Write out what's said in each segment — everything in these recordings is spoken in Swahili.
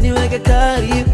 你我该告别。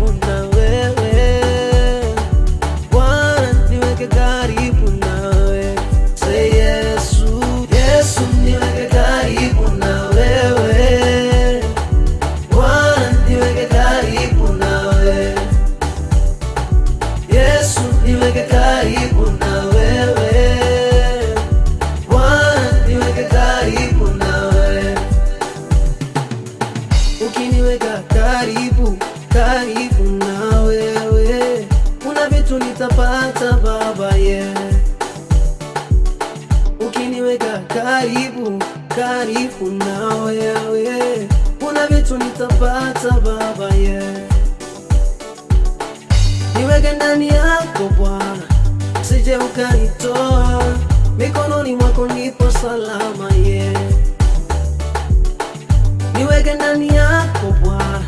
nitapata baba ye yeah. Ukiniweka karibu karibu na wewe. Kuna vitu nitapata baba ye yeah. Niweke ndani yako Bwana, sije ukanitoa mikononi mwako, nipo salama ye yeah. Niweke ndani yako Bwana,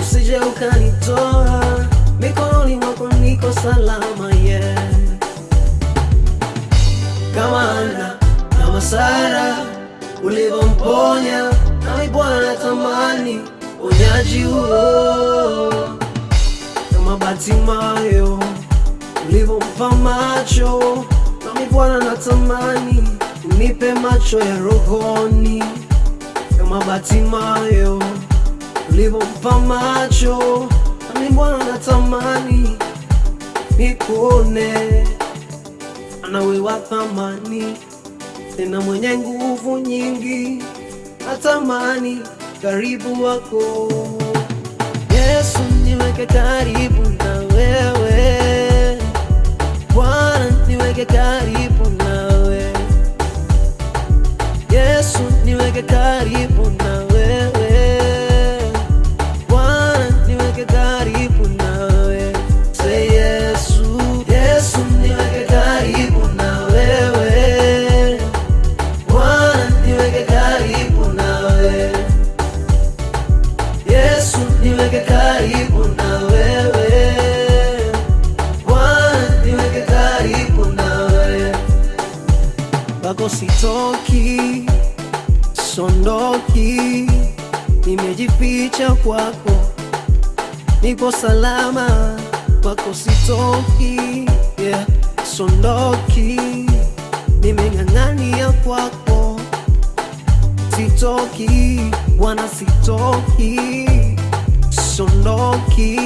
usije ukanitoa mikononi mwako niko salama ulivyomponya, nami Bwana natamani unyaji huo. Kama Bartimayo ulivyompa macho, nami Bwana natamani unipe macho ya rohoni. Kama Bartimayo ulivyompa macho, nami Bwana natamani nikuone, anawe wa thamani tena mwenye nguvu nyingi, natamani karibu wako Yesu, niweke karibu na wewe nimejificha kwako, nipo salama kwako sitoki, yeah, sondoki, nimeng'ang'ania kwako. Sitoki Bwana, sitoki, sondoki,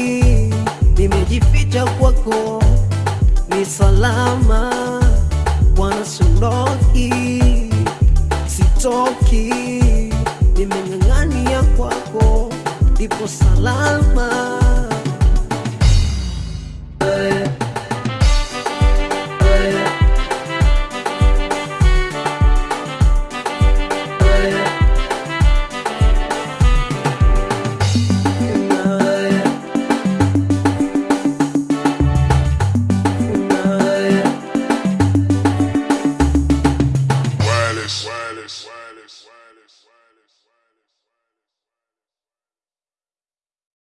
nimejificha kwako, ni salama ipo salama